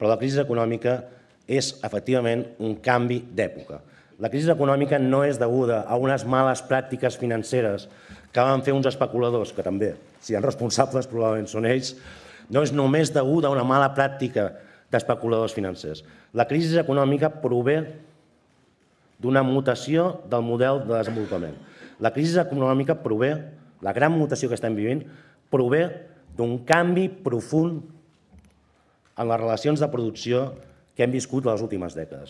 però la crisi econòmica és efectivament un canvi d'època. La crisi econòmica no és deguda a unes males pràctiques financeres que van fer uns especuladors, que també, si hi ha responsables, probablement són ells, no és només deguda a una mala pràctica d'especuladors financers. La crisi econòmica prové d'una mutació del model de desenvolupament. La crisi econòmica prové, la gran mutació que estem vivint, prové d'un canvi profund en les relacions de producció que hem viscut les últimes dècades.